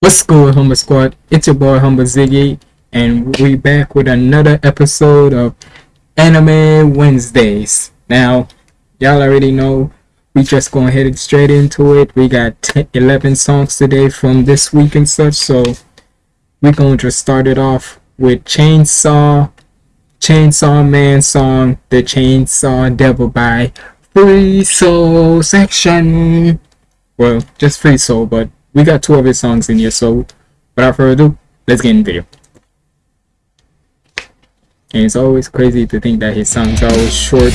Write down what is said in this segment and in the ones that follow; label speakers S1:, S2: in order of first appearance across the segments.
S1: What's good, Humble Squad? It's your boy Humble Ziggy, and we back with another episode of Anime Wednesdays. Now, y'all already know we just going head straight into it. We got 10, 11 songs today from this week and such, so we're going to just start it off with Chainsaw, Chainsaw Man song, The Chainsaw Devil by Free Soul Section. Well, just Free Soul, but we got two of his songs in here, so without further ado, let's get in the video. And it's always crazy to think that his songs are always short.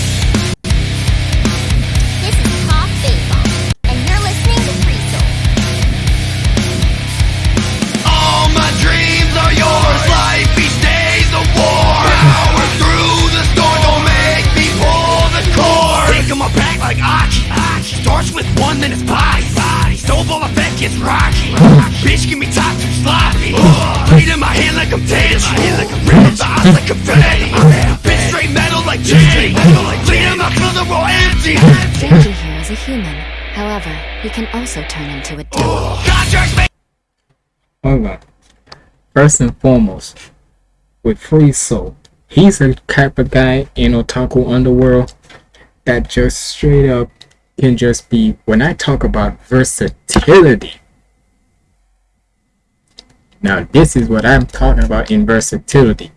S2: Gets rocky. Bitch, give me top too sloppy. Bleed in my hand like I'm Teddy. like I'm rich. Eyes like confetti. Bitch, straight metal like Jenny. Bleed in my clothes are all empty.
S3: Danger here is a human. However, he can also turn into a devil.
S2: Contracts made.
S1: Hold on. First and foremost, with Free Soul, he's a type of guy in Otaku Underworld that just straight up can just be, when I talk about versatility, now this is what I'm talking about in versatility,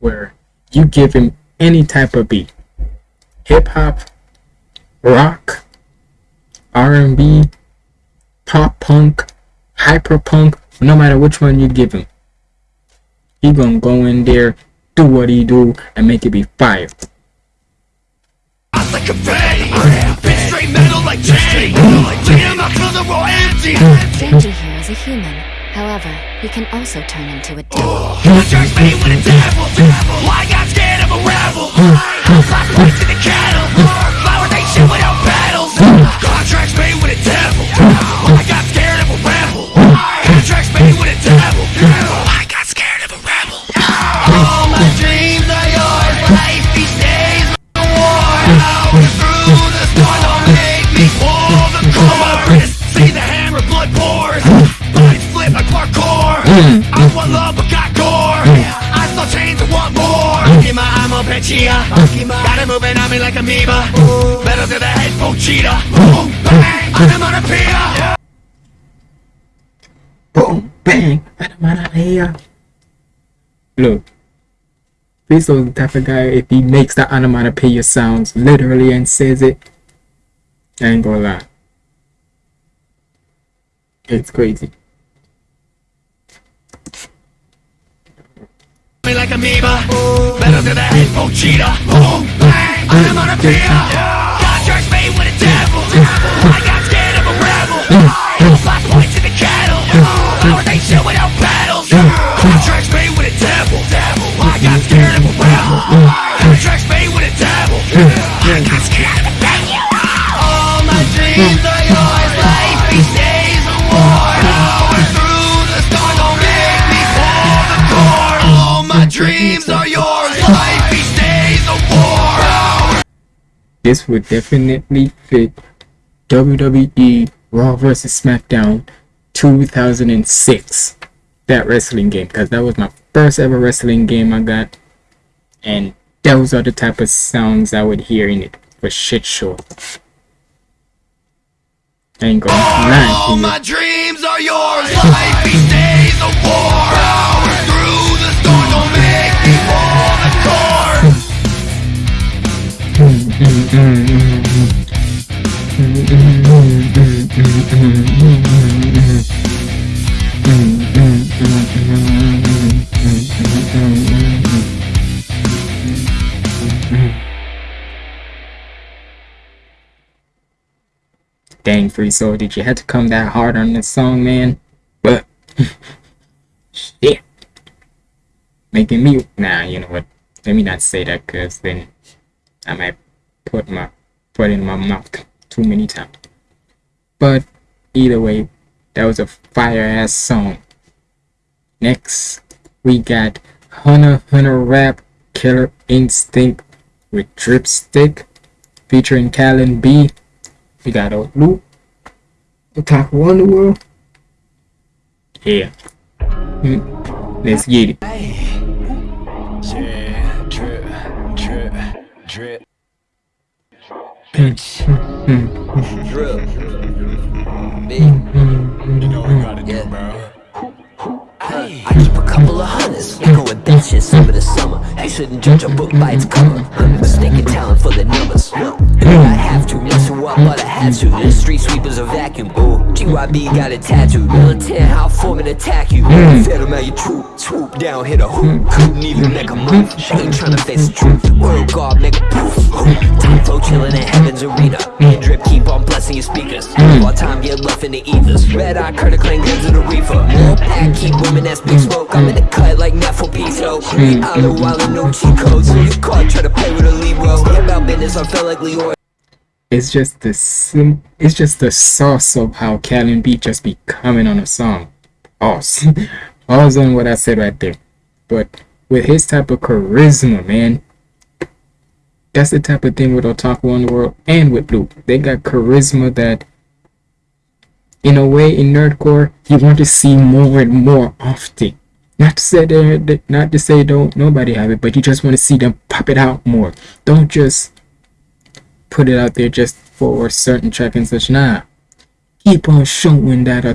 S1: where you give him any type of beat, hip hop, rock, R&B, pop punk, hyper punk, no matter which one you give him, he gonna go in there, do what he do, and make it be fire.
S2: Bleed in my clothes are all empty.
S3: Danger here is a human. However, he can also turn into a devil.
S2: Oh, Contracts made with the devil. Why got scared of a rebel? Flash points to the cattle. Flowers ain't shit without battles. Contracts made with the devil. Mm. I want love but got gore. Mm. I saw chains and want more. Akima, I'm a Pechia. Got it moving on me like amoeba. Metal to the head, Pochita. Mm. Boom, bang, I'm on a Pia.
S1: Boom, bang, onomatopoeia. Look, this is the type of guy, if he makes the onomatopoeia sounds literally and says it, I ain't gonna lie. It's crazy.
S2: Me like amoeba. Metal to the head, Pochita. Boom, bang, I'm on a Pia. Contracts made with the devil. I got scared of a rebel. I Flash points to the cattle. Flowers ain't shit without battles. Contracts made with a devil. I got scared of a rebel. Contracts oh, made with oh, the devil. I got scared of a devil. All my dreams dreams are yours. Life each day's a war.
S1: This would definitely fit WWE Raw vs. SmackDown 2006. That wrestling game, because that was my first ever wrestling game I got. And those are the type of sounds I would hear in it for shit show. I ain't gonna lie
S2: All my dreams are yours. Life
S1: Dang, Free Soul, did you have to come that hard on this song, man? But, shit. Making me, nah, you know what? Let me not say that, cause then I might put my foot in my mouth too many times. But, either way, that was a fire ass song. Next, we got Hunter Hunter Rap Killer Instinct with Dripstick featuring Callan B. We got a loop. Otaku Underworld. Yeah. Mm, Let's get it.
S4: Drill. Me.
S5: You
S4: I keep a couple of hundreds, going that shit summer to summer. You shouldn't judge a book by its cover. I'm Mistaken talent for the numbers. And I have to mess you up, but I had to. The street sweepers a vacuum. Ooh, GYB got it tattooed. Militant, how form and attack you. Fed him out your troop, swoop down, hit a hoop. Couldn't even make a move. Ain't trying to face the truth. World guard, make a poof. Time flow chillin' in heaven's arena. Me and Drip keep on blessing your speakers. Hmm. While time get left in the ethers. Red eye, Curtis Clang, guns of the reefer. More pack, keep women, that's smoke. I'm in the cut like Neferpitou. Island while in no cheat codes. So you caught, try to play with a Libro. About business, I felt like Leorio.
S1: It's just the sim. It's just the sauce of how Callan B just be coming on a song. Pause. Pause on what I said right there. But with his type of charisma, man, that's the type of thing with Otaku Underworld and with Luke. They got charisma that, in a way, in nerdcore, you want to see more and more often. Not to say they, not to say don't nobody have it, but you just want to see them pop it out more. Don't just put it out there just for certain track and such. Nah, keep on showing that. Uh,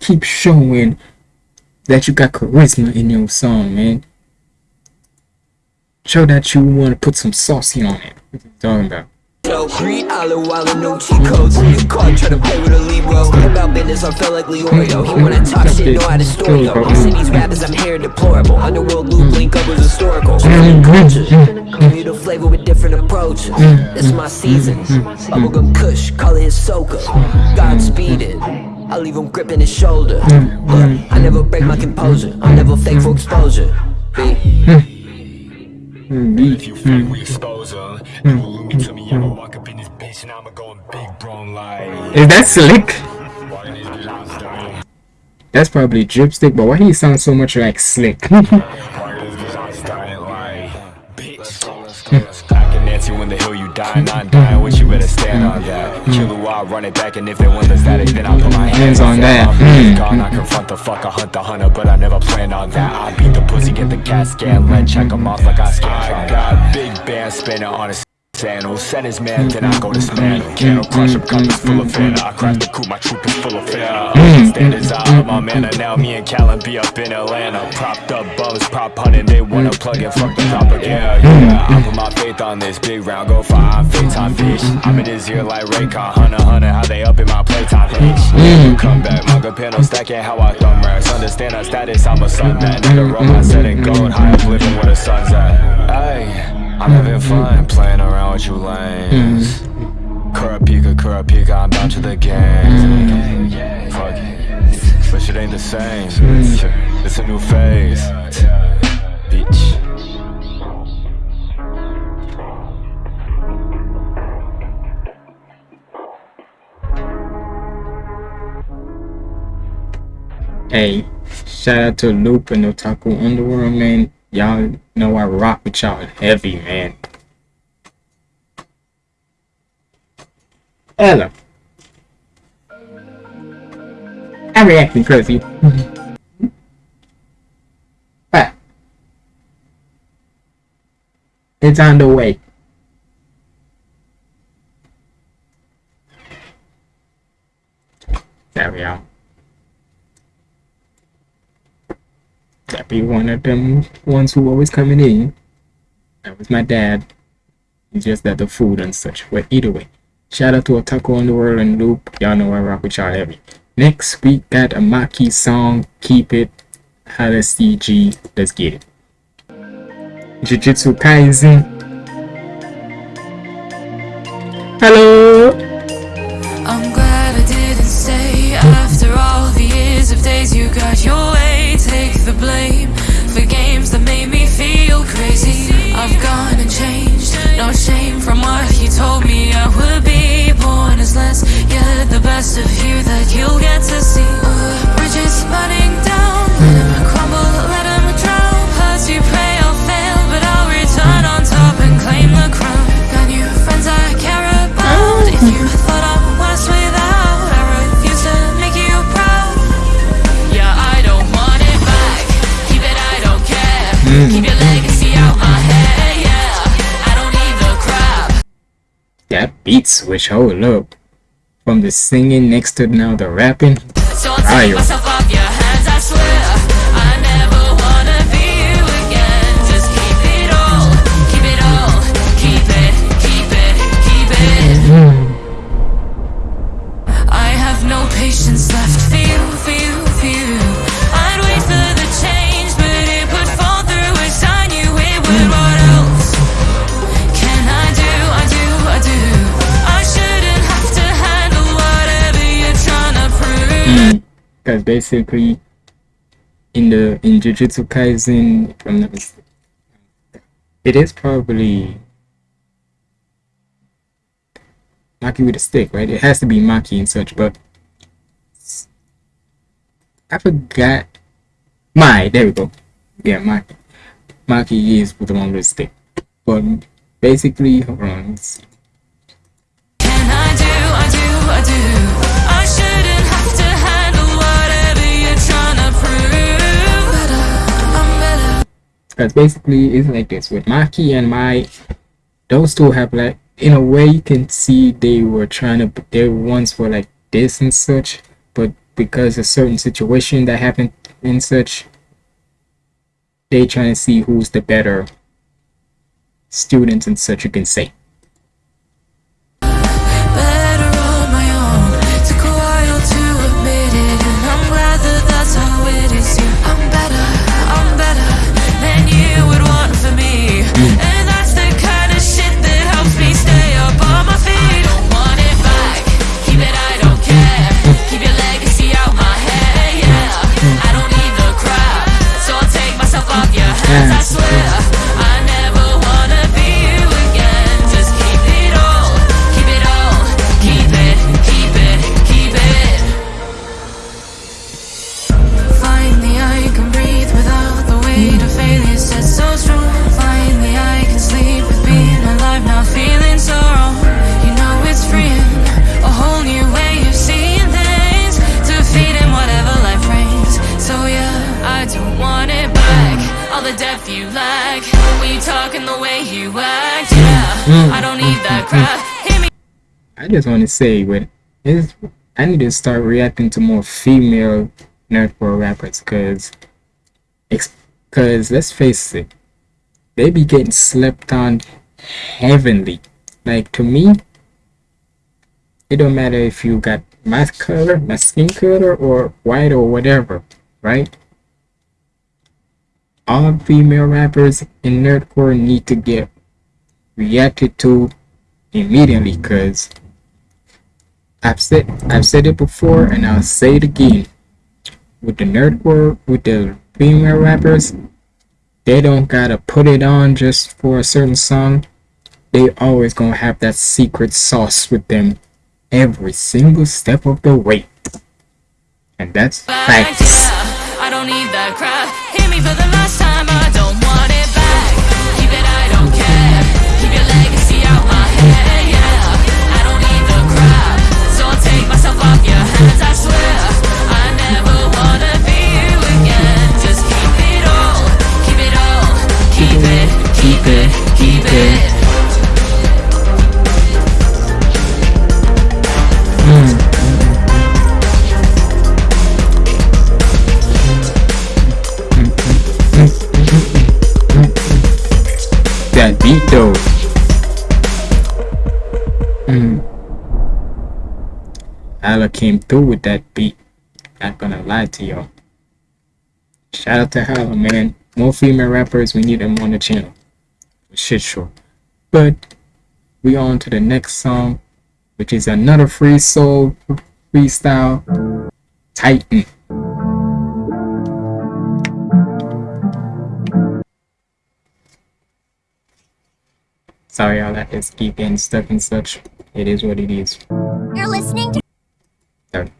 S1: keep showing that you got charisma in your song, man. Show that you want to put some saucy on it. What you talking about?
S4: So, Three island while in no cheat codes. So you caught, try to play with a Libro. About business, I felt like Leorio. He wanna talk shit, know how to story go. He said these rappers, I'm here deplorable. Underworld loop link up was historical. Different cultures. Mm-hmm. Create a flavor with different approaches. Mm-hmm. It's my season. Bubblegum Kush, call it his soca. God it I leave him gripping his shoulder. Look, I never break my composure. I'm never fake for exposure. B.
S5: If you fake, we expose her. Hmm. You allude to me, I'ma walk up in this bitch and I'ma go in big brown like.
S1: Is that slick?
S5: Walking this bitch, I'm dying.
S1: That's probably Dripstick, but why he sounds so much like Slick?
S5: Walking this bitch, I'm dying like. Bitch. Back in Nancy when the hill you die, not dying, what you better stand on that. Kill who I run it back, and if they want the static, then I put my hmm. hands on that.
S1: that.
S5: My
S1: Mm.
S5: gone, I confront the fuck, I hunt the hunter, but I never planned on that. I beat the pussy, get the cat scan, let check 'em off like I scan. I got big band spinning on his sandals. Send his man, then I go to dismantle. Candle crush up, cup full of fanta. I crash the coupe, my troop is full of fire. Standards out of my manner. Now me and Callan be up in Atlanta. Propped up bums, prop hunting. They wanna plug in, fuck the propaganda. Yeah, I put my faith on this big round. Go for I'm time fish. I'm in his ear like Raycon. Hunter, hunter, how they up in my playtime bitch. Come back, manga panel stacking how I thumb racks. Understand our status, I'm a sun man. Nigga, roll my set and gold. High up living where the sun's at. Hey. I'm having mm-hmm. fun playing around with you lanes. Mm-hmm. Kurapika, Kurapika, I'm bound to the game. Mm-hmm. Fuck it. But shit ain't the same. It's a new phase. Bitch.
S1: Hey, shout out to Loop and Otaku Underworld, man. Y'all know I rock with y'all heavy, man. Ella. I'm reacting crazy. but it's on the way. There we are. That be one of them ones who always coming in. That was my dad. It's just that the food and such. But either way, shout out to Otaku world and Loop. Y'all know I rock with y'all heavy. Next we got a Maki song, Keep It, to CG. Let's get it. Jujutsu Kaisen. Hello.
S6: the best of you that you'll get to see. Bridges burning down, let hmm. them crumble, let them drown. You pray I'll fail, but I'll return on top and claim the crown. Got new friends I care about, if you thought I was without I refuse to make you proud. Yeah, I don't want it back, keep it, I don't care. Hmm. Keep your legacy out my head, yeah, I don't need the crap. That beats which oh, I would from the singing next to now the rapping.
S1: Because basically, in the in Jujutsu Kaisen, not mistaken, it is probably Maki with a stick, right? It has to be Maki and such, but I forgot. My, there we go. Yeah, Maki. Maki is with the one with the stick, but basically, hold on. let's Because basically, it's like this with Maki and Mai, those two have like, in a way, you can see they were trying to, they ones were like this and such, but because of certain situation that happened and such, they trying to see who's the better students and such, you can say.
S6: Just want
S1: to say, is I need to start reacting to more female nerdcore rappers, cause, cause let's face it, they be getting slept on heavenly. Like to me, it don't matter if you got my color, my skin color, or white or whatever, right? All female rappers in nerdcore need to get reacted to immediately, cause I've said I've said it before and I'll say it again. With the nerdcore, with the female rappers, they don't gotta put it on just for a certain song. They always gonna have that secret sauce with them every single step of the way. And that's facts.
S6: Keep it all, keep it all, keep it, keep it, keep it
S1: came through with that beat. Not gonna lie to y'all. Shout out to Hala, man. More female rappers, we need them on the channel. Shit sure. But we on to the next song, which is another free soul freestyle. Titan. Sorry, y'all. That is keep getting stuck and such. It is what it is.
S7: You're listening to
S1: Sorry.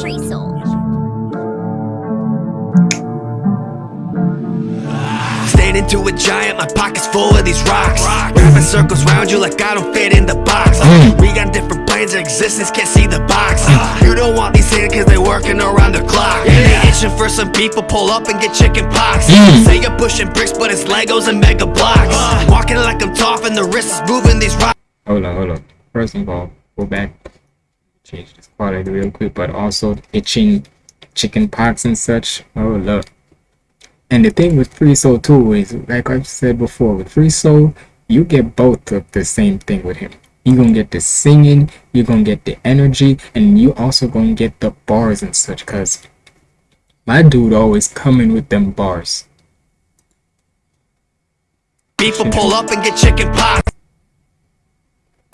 S7: Free Soul.
S2: Standing into a giant, my pocket's full of these rocks. Wrapping circles round you like I don't fit in the box.
S1: Mm.
S2: We got different planes of existence, can't see the box. You don't want these in cause they working around the clock. And they itching for some people, pull up and get chicken pox.
S1: Mm.
S2: Say you're pushing bricks, but it's Legos and mega blocks. Walking like I'm tough and the wrist is moving these rocks.
S1: Hold on, hold on. First of all, go back, change this quality real quick, but also itching chicken pox and such. Oh look. And the thing with Free Soul too is, like I've said before, with Free Soul, you get both of the same thing with him. You're gonna get the singing, you're gonna get the energy, and you also gonna get the bars and such, cause my dude always coming with them bars.
S2: People pull up and get chicken pox.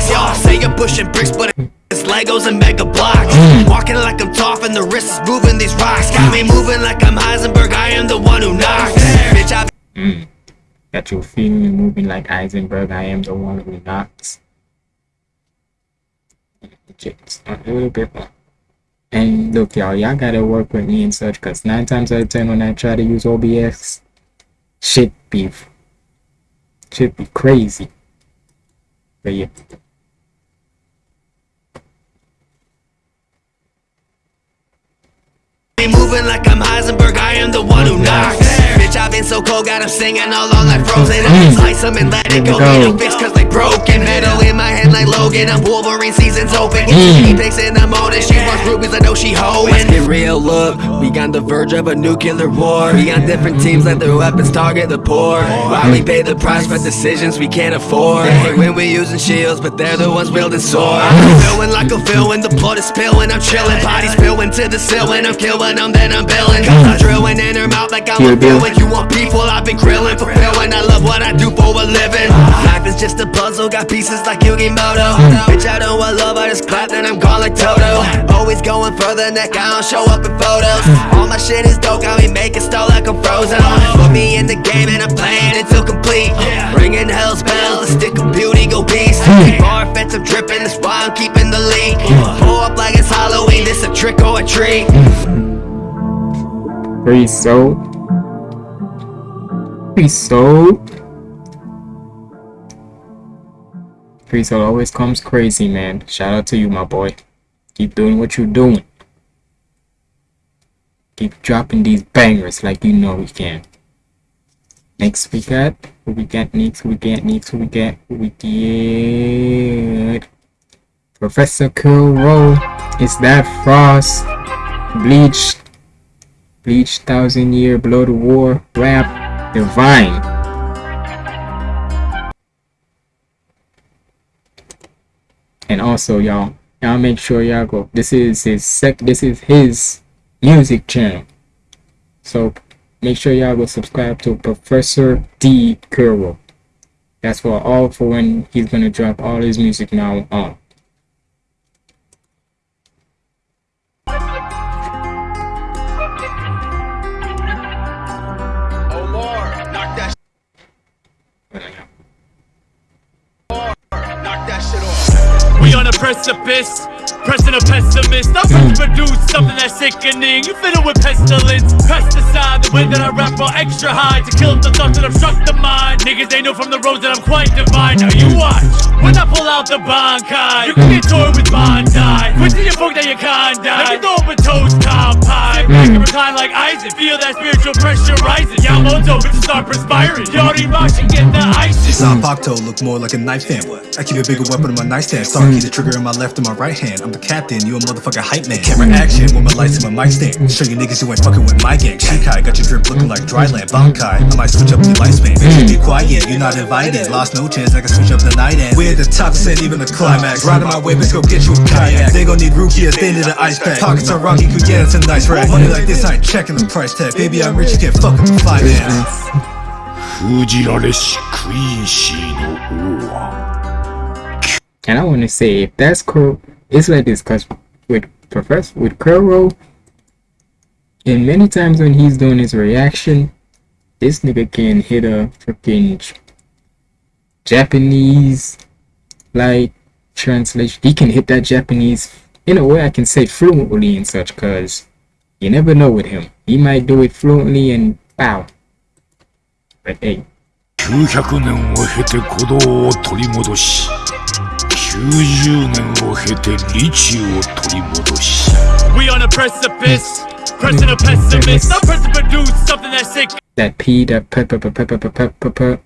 S2: Y'all say you're pushing bricks, but it's Legos and mega blocks. Walking like I'm tough and the wrist is moving these rocks. Got me moving like I'm Heisenberg, I am the one who knocks. Bitch, I
S1: Mm. Got you feeling and moving like Heisenberg. I am the one who knocks. Just a little bit more. And look, y'all, y'all gotta work with me and such, cause nine times out of ten when I try to use OBS, shit be, shit be crazy. But yeah.
S2: Be moving like I'm Heisenberg, I am the one who knocks. Bitch, I've been so cold, got 'em singing all on like frozen. I
S1: Mm.
S2: slice 'em and let it go.
S1: Here we
S2: Need
S1: go.
S2: a fix cause they broken. Metal in my hand like Logan. I'm Wolverine, season's open.
S1: Mm.
S2: He takes in the morning, she wants rubies, I know she hoeing. Let's get real, look. We on the verge of a nuclear war. We on different teams, let their weapons target the poor. While we pay the price for decisions we can't afford. They hate when we using shields, but they're the ones wielding swords. I'm feeling like a villain, the blood is spilling. I'm chilling, bodies spilling to the ceiling. I'm killing them, then I'm billing. Cause I'm drilling in her mouth like I'm
S1: Kill
S2: a
S1: Bill.
S2: villain. You want people, I've been grilling, fulfilling. I love what I do for a living. Life is just a puzzle, got pieces like Yugi Muto. Bitch, I don't want love, I just clap, then I'm gone like Toto. Always going further, the neck, I don't show up in photos. All my shit is dope, got me making stall like I'm frozen. Put me in the game and I'm playing until complete. Ringing hell's bells, the stick of beauty go beast. Bar fence, I'm dripping, that's why I'm keeping the lead. Pull up like it's Halloween, this a trick or a treat.
S1: Free soul. Free soul. Free soul always comes crazy, man. Shout out to you, my boy. Keep doing what you're doing. Keep dropping these bangers like you know we can. Next we got who we got next, we got next, who we got, who we get. Professor Roll. Is that Frost? Bleach Bleach, Thousand Year, Blood War, Rap, Divine. And also, y'all, y'all make sure y'all go. This is his sec. This is his music channel. So make sure y'all go subscribe to Professor D Kuro. That's for all for when he's gonna drop all his music now on.
S8: Precipice, pressing a pessimist. I'm about to produce something that's sickening. You fiddle with pestilence, pesticide. The way that I rap are extra high to kill the thoughts that obstruct the mind. Niggas they know from the roads that I'm quite divine. Now you watch when I pull out the Bankai. You can get toyed with Bandai. Quit to your book that you can't die. Like you throw up a toast top pie. Sit back and mm. recline like Isaac. Feel that spiritual pressure rising. Y'all Yamamoto, bitches start perspiring. Yori Mashi get the ISIS.
S9: Zanpakuto look more like a knife hand. I keep a bigger weapon in my nightstand. Sarky mm. the trigger in my left and my right hand I'm the captain, you a motherfucker hype man. Camera action with my lights and my mic stand. Show you niggas you ain't fucking with my gang. Shikai got your drip looking like dryland. Bankai, I might switch up your lifespan. Bitch, be quiet, you're not invited. Lost no chance, I can switch up the night and we're at the top, this ain't even the climax. Riding my way, let's go get you a kayak. They gon' need Ruki at the end of the ice pack. Pockets are rocky, could get us a nice rack. Money like this, I ain't checking the price tag. Baby, I'm rich, you can't fuck with the finance.
S10: 封じられしクイーンシーの王は
S1: And I want to say, if that's cool, it's like this, cause with Professor with Kuro, and many times when he's doing his reaction, this nigga can hit a freaking J- Japanese like translation. He can hit that Japanese in a way I can say fluently and such, cause you never know with him. He might do it fluently and wow. But hey,
S10: 900年を経て鼓動を取り戻し
S8: we on a precipice Personal pessimist I'm pressed to produce something that's sick
S1: That P, that p, p, p, p, p, p, p, p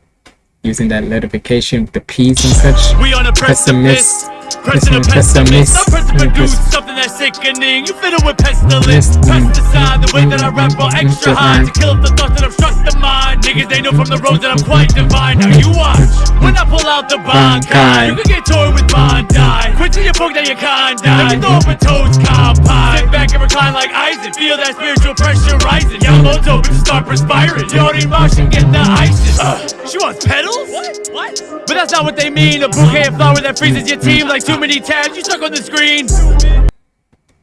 S1: Using that notification, the P's and such
S8: We on a precipice pressing a pessimist. I'm pressing produce something that's sickening. You fiddle with pestilence, pesticide. The way that I rap on extra high to kill the thoughts that obstruct the mind. Niggas they know from the roads that I'm quite divine. Now you watch when I pull out the Bankai. You can get torn with Bondi. Quit to your book that you can't die. Let me throw up a toast compie. Sit back and recline like Isaac. Feel that spiritual pressure rising. Yellow's open to start perspiring. Jody Martian get the ISIS. Uh, she wants petals? What? What? But that's not what they mean. A bouquet of flower that freezes your team like too many tabs. You stuck on the screen.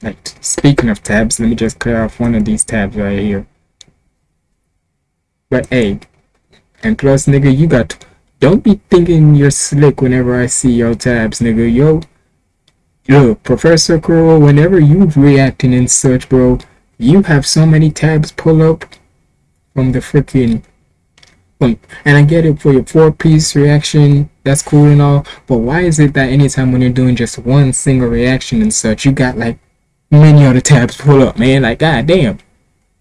S1: Like, speaking of tabs, let me just clear off one of these tabs right here. But hey, and plus, nigga, you got. Don't be thinking you're slick whenever I see your tabs, nigga. Yo, yo, Professor Crow, whenever you reacting and such, bro, you have so many tabs pull up from the freaking. From, and I get it for your four piece reaction, that's cool and all, but why is it that anytime when you're doing just one single reaction and such, you got like many other tabs pull up, man? Like, god damn.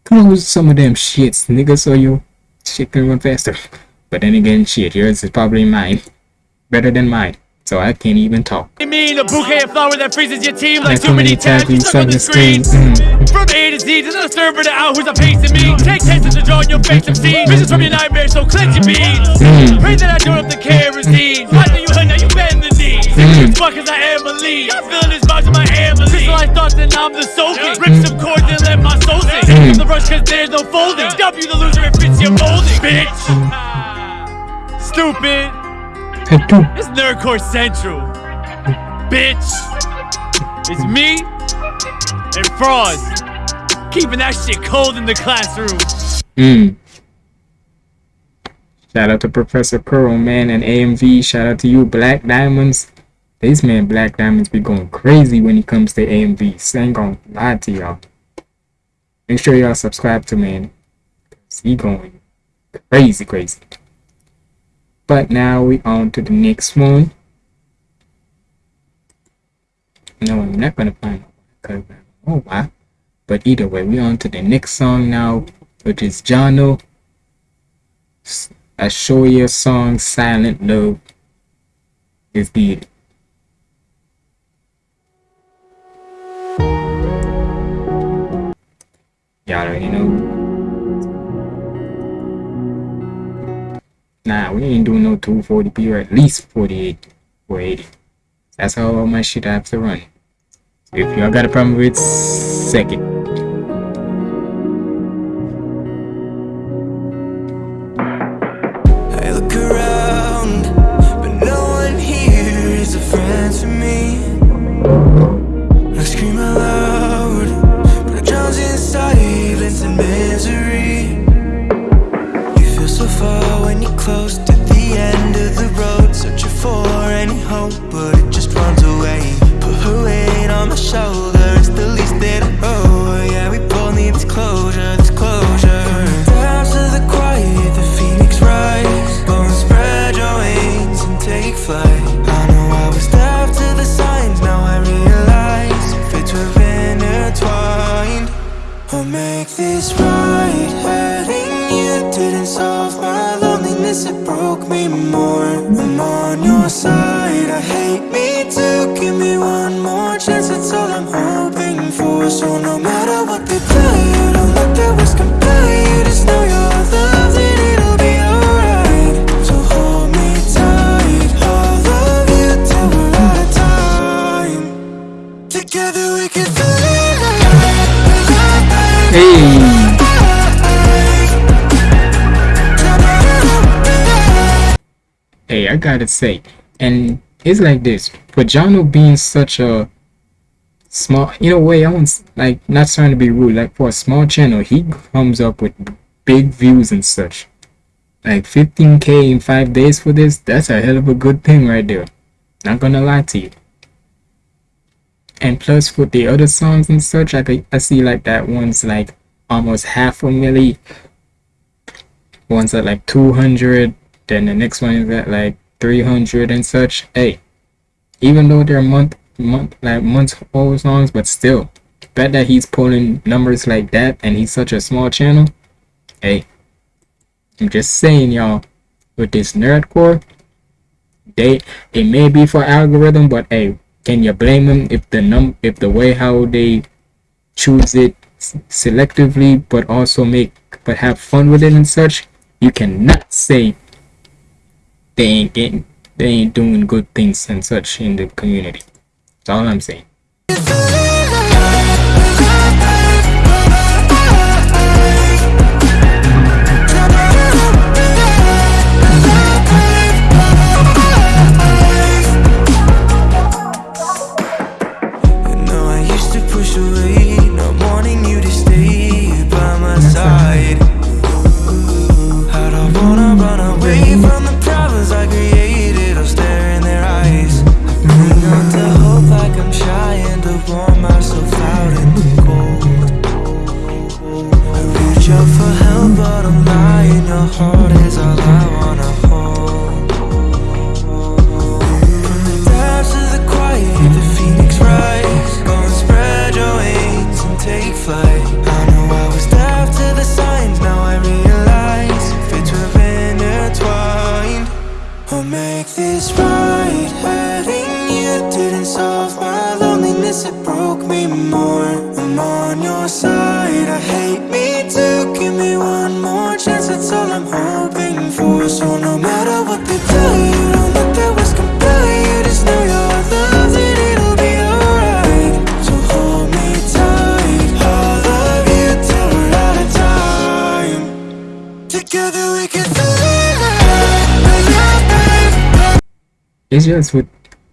S1: Close some of them shits, nigga, so your shit can run faster. But then again, shit, yours is probably mine. Better than mine. So I can't even talk.
S8: I mean, a bouquet of flower that freezes your team like
S1: Like
S8: too many tabs. You stuck on the screen.
S1: Mm.
S8: From A to Z, there's a server to out who's a pacing me. Take chances to draw in your face some scenes. Visions from your nightmares, so clench your beans.
S1: Mm.
S8: Pray that I don't up the kerosene. I know you heard now you bend the knees.
S1: Mm.
S8: Fuck as I am a lead. I'm feeling this vibes in my family. Crystallized thoughts and I'm the soaking. Rip some cords and let my soul sing.
S1: Mm.
S8: The rush cause there's no folding. W the loser, it fits your molding. Bitch. Stupid. It's Nerdcore Central. Bitch. It's me and Frost. Keeping that shit cold in the classroom.
S1: Mm. Shout out to Professor Curl, man, and AMV. Shout out to you, Black Diamonds. This man, Black Diamonds, be going crazy when it comes to AMVs. I ain't gonna lie to y'all. Make sure y'all subscribe to man. Cause he going crazy, crazy. But now we on to the next one. No, I'm not gonna find know oh, why. But either way, we on to the next song now, which is Jono. I show you a song, Silent Love. Is the Y'all already know. Nah, we ain't doing no 240p or at least 48 480. That's how all my shit I have to run. If y'all got a problem with second.
S2: Didn't solve my loneliness, it broke me more. I'm on your side. I hate me too. Give me one more chance, that's all I'm hoping for. So no matter what they tell you, don't let their words
S1: I gotta say, and it's like this. For Jono being such a small, in a way, I want like not trying to be rude. Like for a small channel, he comes up with big views and such. Like 15k in five days for this, that's a hell of a good thing right there. Not gonna lie to you. And plus, with the other songs and such, I I see like that one's like almost half a milli. One's at like 200. then the next one is at like 300 and such. Hey, even though they're month month like months old songs, but still, bet that he's pulling numbers like that, and he's such a small channel. Hey, I'm just saying, y'all, with this nerdcore, they it may be for algorithm, but hey, can you blame them if the num if the way how they choose it selectively, but also make but have fun with it and such? You cannot say they ain't getting they ain't doing good things and such in the community. That's all I'm saying.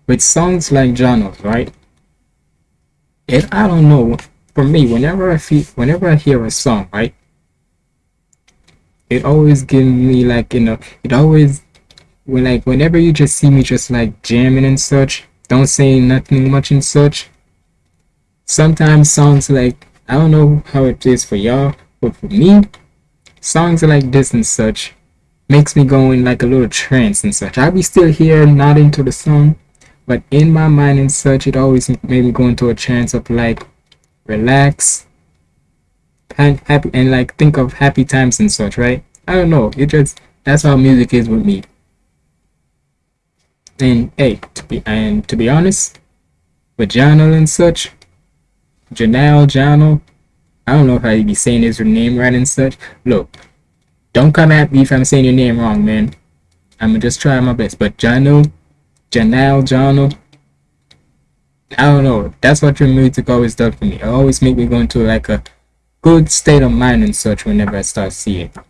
S1: With songs like Jonos, right? It I don't know. For me, whenever I feel whenever I hear a song, right? It always gives me like you know, it always when like whenever you just see me just like jamming and such, don't say nothing much and such. Sometimes songs like I don't know how it is for y'all, but for me, songs like this and such makes me go in like a little trance and such. I'll be still here nodding to the song, but in my mind and such, it always made me go into a trance of like relax, and happy, and like think of happy times and such, right? I don't know. It just that's how music is with me. And hey, to be and to be honest, with Janel and such, Janelle, Janel, I don't know if I be saying his name right and such. Look, don't come at me if I'm saying your name wrong, man. I'm gonna just try my best. But Jano, Janelle, Jano, I don't know. That's what your music always does for me. It always make me go into like a good state of mind and such whenever I start seeing.
S11: Hold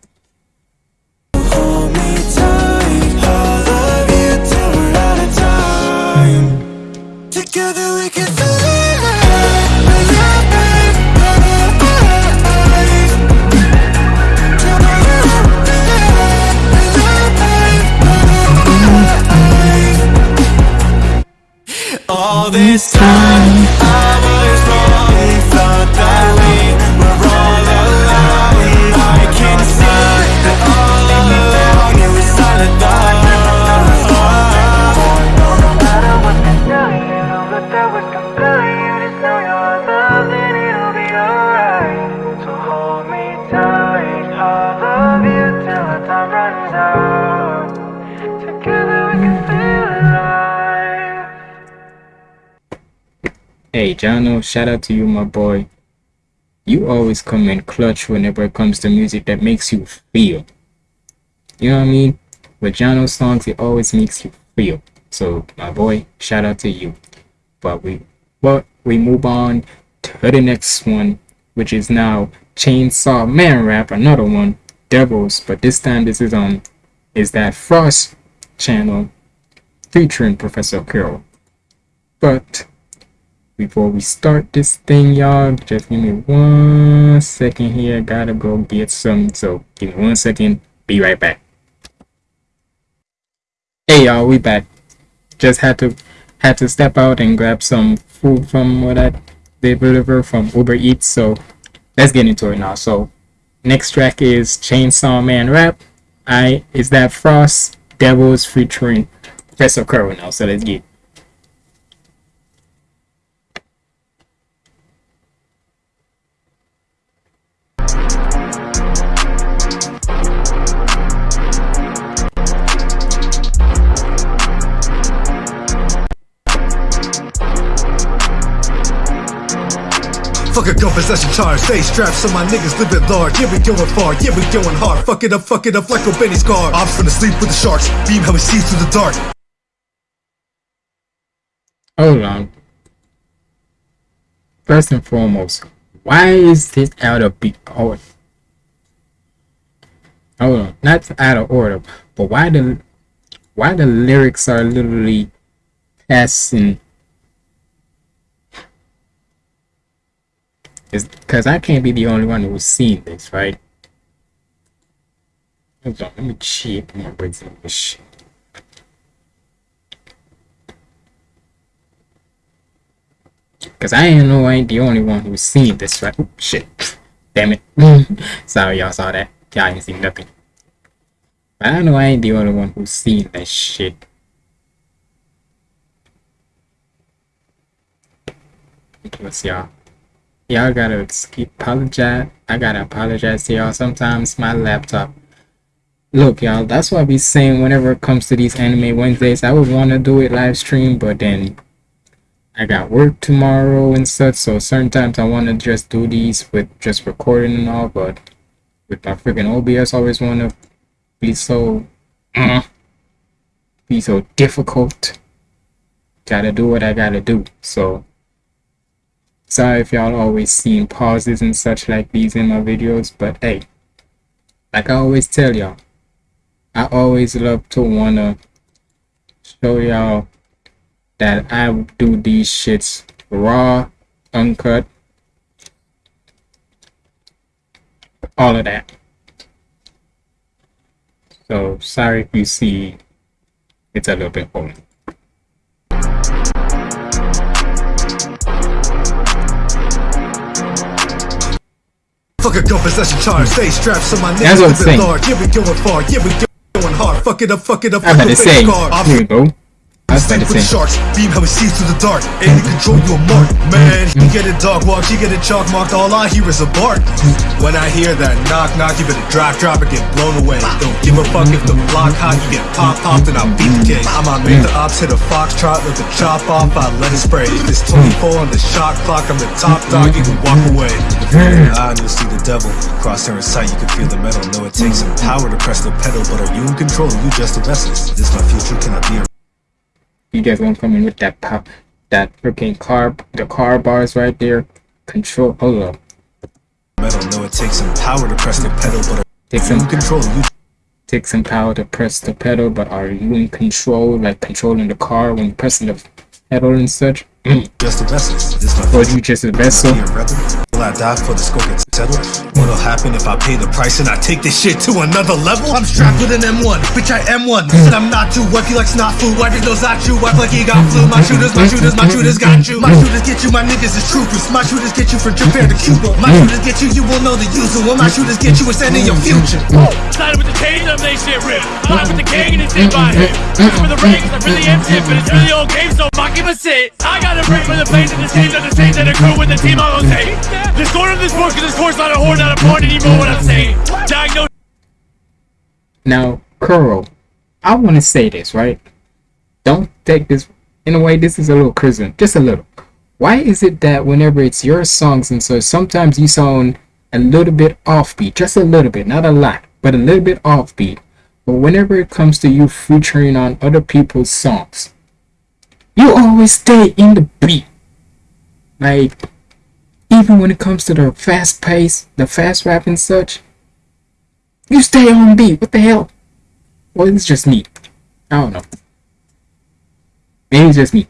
S11: this time,
S1: Hey, Jano, shout out to you, my boy. You always come in clutch whenever it comes to music that makes you feel. You know what I mean? With Jano's songs, it always makes you feel. So, my boy, shout out to you. But we, but we move on to the next one, which is now Chainsaw Man Rap, another one, Devils. But this time, this is on, is that Frost channel featuring Professor Carol. But before we start this thing, y'all, just give me one second here. Gotta go get some. So give me one second. Be right back. Hey y'all, we back. Just had to had to step out and grab some food from what I deliver from Uber Eats. So let's get into it now. So next track is Chainsaw Man Rap. I is that Frost Devils featuring Professor Curl now. So let's get.
S9: Possession charge, stay strapped so my niggas live at large. Yeah, we going far, yeah, we going hard. Fuck it up, fuck it up like a Benny's car. Ops finna sleep with the sharks, beam how he sees through the dark.
S1: Hold on. First and foremost, why is this out of order? Hold on, not out of order, but why the why the lyrics are literally passing is because I can't be the only one who's seen this, right? Hold on, let me cheat my. Cause I ain't know I ain't the only one who's seen this, right? Oop, shit. Damn it. Sorry y'all saw that. Y'all ain't seen nothing. But I know I ain't the only one who's seen that shit. Let's y'all. Y'all gotta apologize. I gotta apologize to y'all. Sometimes my laptop. Look, y'all, that's why I be saying whenever it comes to these anime Wednesdays, I would want to do it live stream, but then I got work tomorrow and such, so certain times I want to just do these with just recording and all, but with my freaking OBS, I always want to be so, uh, be so difficult. Gotta do what I gotta do, so sorry if y'all always seen pauses and such like these in my videos, but hey, like I always tell y'all, I always love to wanna show y'all that I do these shits raw, uncut, all of that. So sorry if you see it's a little bit holy.
S9: Fuck a gun possession charge, stay strapped so my
S1: That's
S9: niggas
S1: what I'm
S9: live at
S1: saying.
S9: large. Yeah, we going far, yeah, we going hard. Fuck it up, fuck it up
S1: I'm
S9: like
S1: about
S9: a
S1: to say,
S9: Benny's car. Ops
S1: here we go. I was about
S9: Sleep
S1: to
S9: with the sharks, beam how he sees through the dark. And he control you a mark, man. You get a dog walk, you get a chalk marked. All I hear is a bark. When I hear that knock knock, you better drop drop or get blown away. Don't give a fuck if the block hot, you get pop popped and I'll beat the cake. I'm on make the ops hit a foxtrot, let the chop off, I let it spray. If it's 24 on the shot clock, I'm the top dog, you can walk away. Ah, you'll see the devil. Crosshair in sight, you can feel the metal. Know it takes some power to press the pedal, but are you in control? You just a vessel. This my future, can I be a
S1: you guys want to come in with that pop, that freaking car, the car bars right there. Control, hold up.
S9: metal? Know it takes some power to press the pedal, but are
S1: Take
S9: you
S1: some
S9: in control? You
S1: take some power to press the pedal, but are you in control, like controlling the car when pressing the pedal and such?
S9: just a vessel. This my
S1: Or you just a vessel?
S9: Will I die before the score gets settled? What'll happen if I pay the price and I take this shit to another level? I'm strapped with an M1, bitch I M1 Listen, I'm not too you like snot food Wipe your nose at you, wipe like he got flu My shooters, my shooters, my shooters got you My shooters get you, my niggas is troopers My shooters get you from Japan to Cuba My shooters get you, you will know the user When my shooters get you, it's ending your future
S8: Sided with the change, I'm they shit rip. Ride with the gang and it's in him. Reach for the rings, I really am tip, but it's really old game, so fuck him a sit. I got a break for the planes and the stage on the stage and the crew with the team on say. The score of this sport, cause this sport's not a whore, not a porn anymore, what I'm saying. Diagnose
S1: Now, Kuro, I want to say this, right? Don't take this, in a way, this is a little criticism, just a little. Why is it that whenever it's your songs and so sometimes you sound a little bit offbeat, just a little bit, not a lot, but a little bit offbeat. But whenever it comes to you featuring on other people's songs, you always stay in the beat. Like, even when it comes to the fast pace, the fast rap and such, you stay on beat. What the hell? Well, it's just me. I don't know. Maybe it's just me.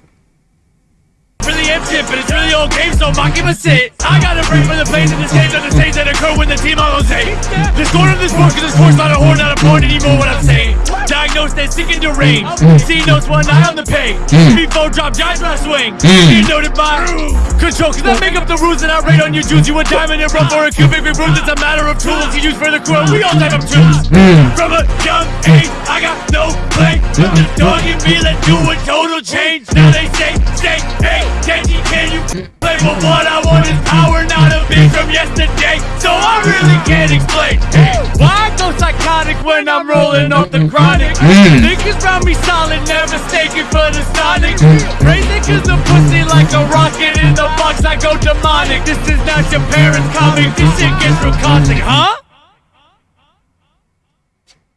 S8: really tip, but it's really so him a sit. I got a break for the plays and the stage on the stage that occur when the team all on Jose. The score of this sport, cause this sport's not a whore, not a porn anymore, what I'm saying. Diagnosed as sick and deranged. Mm. C notes one eye on the page. Mm. Before drop, giant last swing. Mm. You noted by control, cause I make up the rules and I rate on your dudes. You a diamond and rough or a cubic rules. It's a matter of tools you use for the crew. We all type of tools. From a young age, I got no blame. But the dog in me, let's do a total change. Now they say, say, hey, Kenji, can you play? But what I want is power, not a beat from yesterday. So I really can't explain. Hey, why I go psychotic when I'm rolling off the chronic? Mm. Niggas round me solid, never mistaken for the sonic. Crazy cause the pussy like a rocket in the box, I go demonic. This is not your parents' comic, this shit gets real caustic, huh?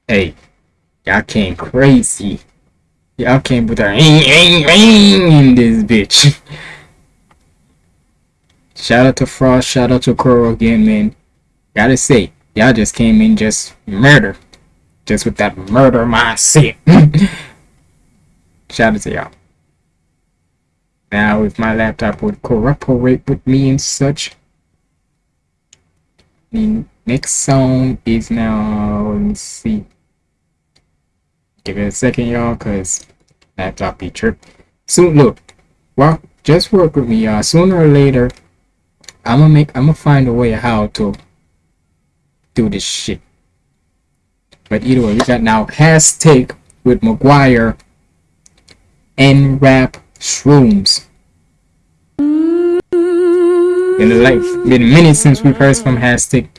S1: Hey, y'all came crazy. Y'all came with a in this bitch. Shout out to Frost, shout out to Crow again, man. Gotta say, y'all just came in just murder. Just with that murder mindset. shout out to y'all. Now, if my laptop would cooperate with me and such, the next song is now, let me see. Give it a second, y'all, cause laptop be trip. Soon, look, well, just work with me, y'all. Sooner or later, I'm gonna make, I'm gonna find a way how to do this shit. But either way, we got now hashtag with McGuire and rap shrooms. A like been a minute since we've heard from hashtag.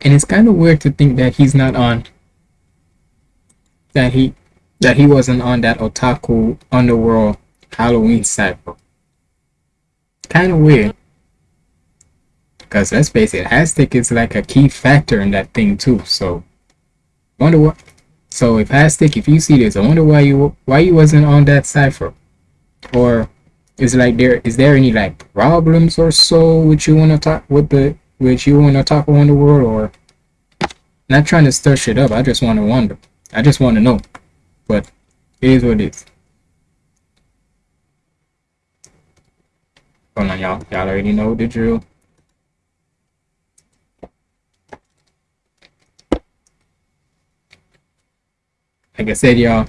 S1: And it's kind of weird to think that he's not on that he that he wasn't on that otaku underworld Halloween cycle. Kind of weird. Because let's face it, Hastic is like a key factor in that thing too. So, wonder what. So if Hastic, if you see this, I wonder why you why you wasn't on that cipher, or is like there is there any like problems or so with you wanna talk with the with you wanna talk on the world or not trying to stir shit up. I just want to wonder. I just want to know. But it is what it is. Hold on, y'all. Y'all already know the drill. Like I said, y'all,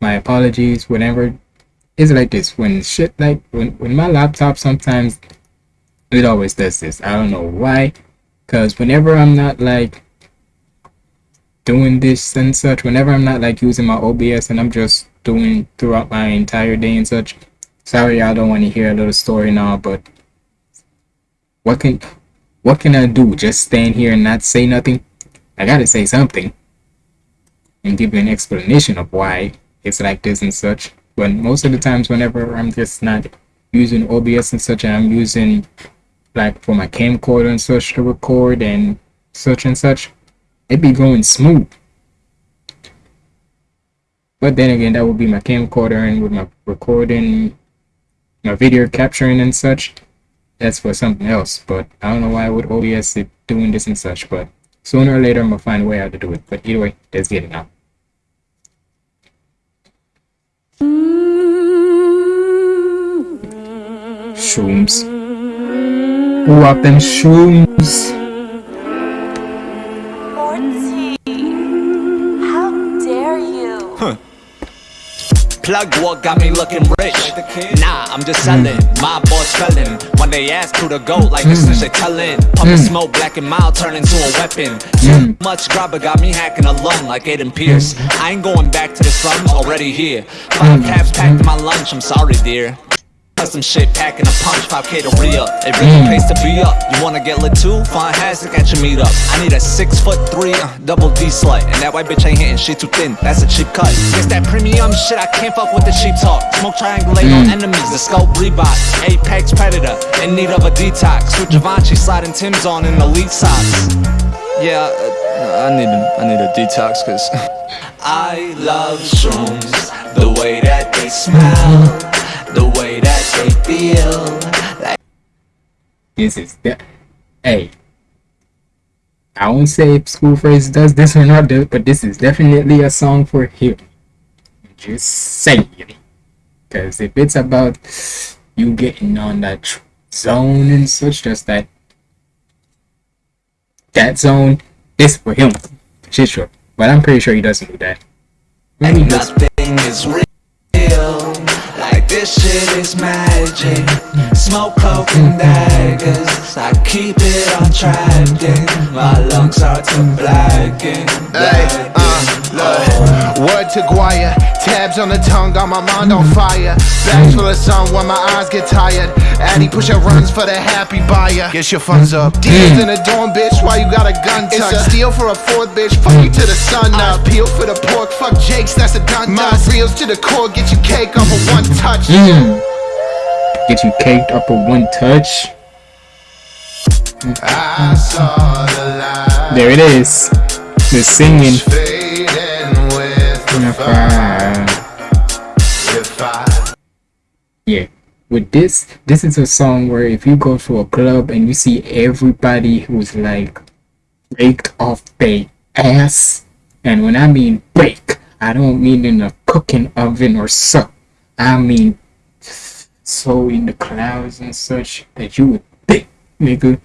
S1: my apologies. Whenever it's like this, when shit like when when my laptop sometimes it always does this. I don't know why. Cause whenever I'm not like doing this and such, whenever I'm not like using my OBS and I'm just doing throughout my entire day and such. Sorry, I don't want to hear a little story now, but what can what can I do? Just stand here and not say nothing? I gotta say something and give you an explanation of why it's like this and such. But most of the times, whenever I'm just not using OBS and such, and I'm using like for my camcorder and such to record and such and such, it be going smooth. But then again, that would be my camcorder and with my recording, my video capturing and such. That's for something else. But I don't know why with OBS it doing this and such. But sooner or later, I'm gonna find a way how to do it. But either way, let's get it now. Shrooms. Who up them shrooms?
S12: Plug what got me looking rich. Nah, I'm just selling. Mm. My boss felling. When they ask who to go, like this is they tellin'. Pumping mm. smoke, black and mild, turn into a weapon. Too much grabber got me hacking a lung like Aiden Pearce. I ain't going back to the slums, already here. Five caps packed in my lunch, I'm sorry, dear. Custom shit packing a punch, 5k to re up. It really pays to be up. You wanna get lit too? Find Hasek at your meetup. I need a six foot three, uh, double D slut. And that white bitch ain't hitting, she too thin. That's a cheap cut. It's that premium shit, I can't fuck with the cheap talk. Smoke triangulate on enemies, the scope Reebok. Apex predator, in need of a detox. With Givenchy sliding Tim's on in elite socks. Yeah, uh, I need a, I need a detox, cause I love shrooms, the way that they smell, the way that they feel.
S1: This is the hey. I won't say if School Phrase does this or not, but this is definitely a song for him. Just saying. Because if it's about you getting on that zone and such, just that that zone is for him. Shit, sure. But I'm pretty sure he doesn't do that. Maybe he does.
S13: This shit is magic. Smoke coke and daggers. I keep it on track. and My lungs are to blacken.
S14: Hey, uh, look. Word to Guaya, tabs on the tongue, got my mind on fire. Bags full of sun when my eyes get tired. Addy push up runs for the happy buyer. Get your funds up. Deals in the dorm, bitch, why you got a gun tuck? It's a steal for a fourth, bitch, fuck you to the sun up. Peel for the pork, fuck Jake's, that's a done My reels to the core, get you cake off of one touch.
S1: Mm. Get you caked up with one touch.
S14: I saw the.
S1: There it is. The singing.
S14: With the fire. If I
S1: Yeah. With this, this is a song where if you go to a club and you see everybody who's like baked off their ass, and when I mean bake, I don't mean in a cooking oven or so. I mean so in the clouds and such that you would think, nigga,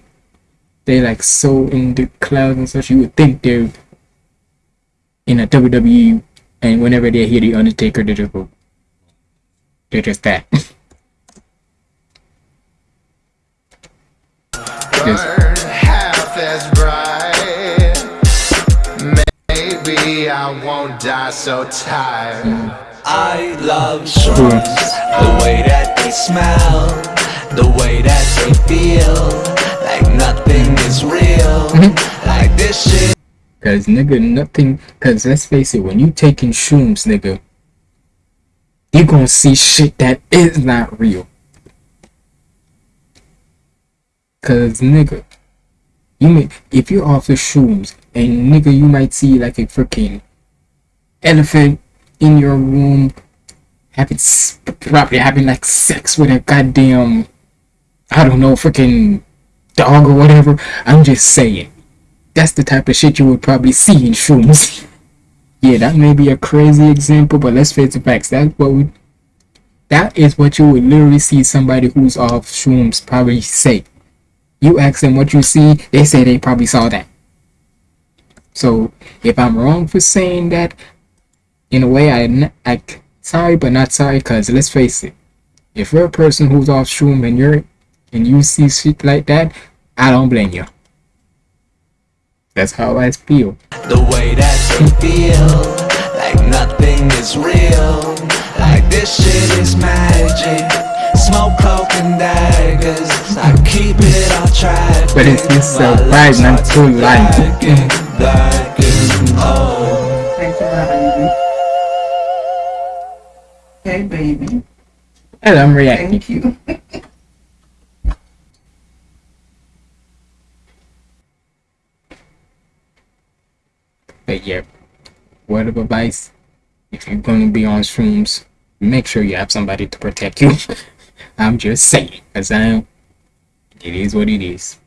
S1: they like so in the clouds and such, you would think they're in a WWE, and whenever they hear the Undertaker, they just go, they're just that. Just-
S14: half as bright, maybe I won't die so tired.
S13: I love shrooms. The way that they smell. The way that they feel. Like nothing is real. Mm-hmm. Like this shit.
S1: Cause nigga, nothing. Cause let's face it, when you taking shrooms, nigga, you gonna see shit that is not real. Cause nigga, you may if you're off the shrooms and nigga, you might see like a freaking elephant in your room having probably having like sex with a goddamn I don't know freaking dog or whatever. I'm just saying that's the type of shit you would probably see in shrooms. yeah, that may be a crazy example, but let's face the facts. That's what we, that is what you would literally see somebody who's off shrooms probably say. You ask them what you see, they say they probably saw that. So if I'm wrong for saying that, in a way, I, n- I sorry but not sorry, cause let's face it, if you're a person who's off shroom and you're and you see shit like that, I don't blame you. That's how I feel.
S13: The way that they feel. Like nothing is real. Like this shit is magic. Smoke coke and daggers. I keep it on track.
S1: But it's it's a vibe, not too light.
S15: Thank you, honey. Hey, baby.
S1: And I'm reacting.
S15: Thank you.
S1: But yeah, word of advice: if you're gonna be on shrooms, make sure you have somebody to protect you. I'm just saying, cause I, it is what it is.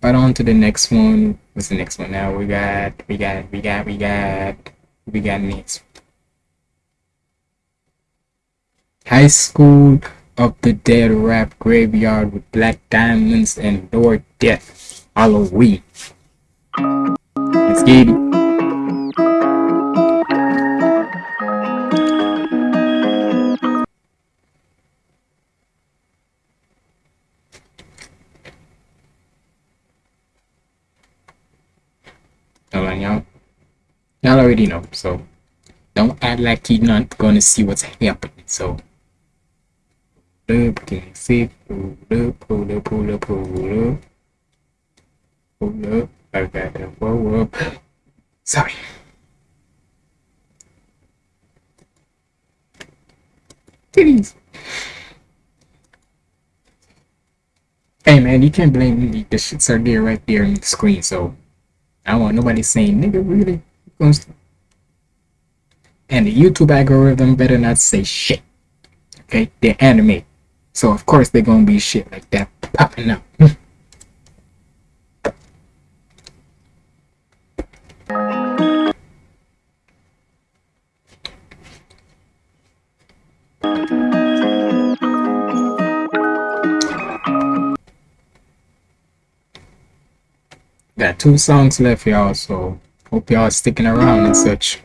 S1: But on to the next one. What's the next one now? We got, we got, we got, we got, we got next. High School of the Dead Rap Graveyard with Black Diamonds and Lord Death. Halloween. Let's get. Y'all already know, so don't act like you're not gonna see what's happening. So, up, can? Pull up, pull up, pull up, pull up, pull. I got to pull. Sorry. Titties. Hey man, you can't blame me. The shits are there right there on the screen, so I don't want nobody saying nigga really and the YouTube algorithm better not say shit. Okay, they're anime. So of course they're gonna be shit like that popping up. Got two songs left, y'all, so hope y'all sticking around and such.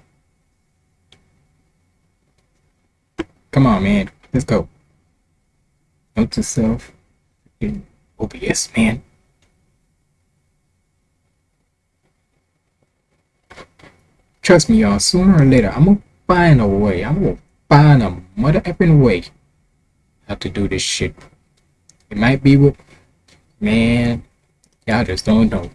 S1: Come on, man. Let's go. Note to self. OBS, man. Trust me, y'all. Sooner or later, I'm gonna find a way. I'm gonna find a mother effing way how to do this shit. It might be with man. Y'all just don't know.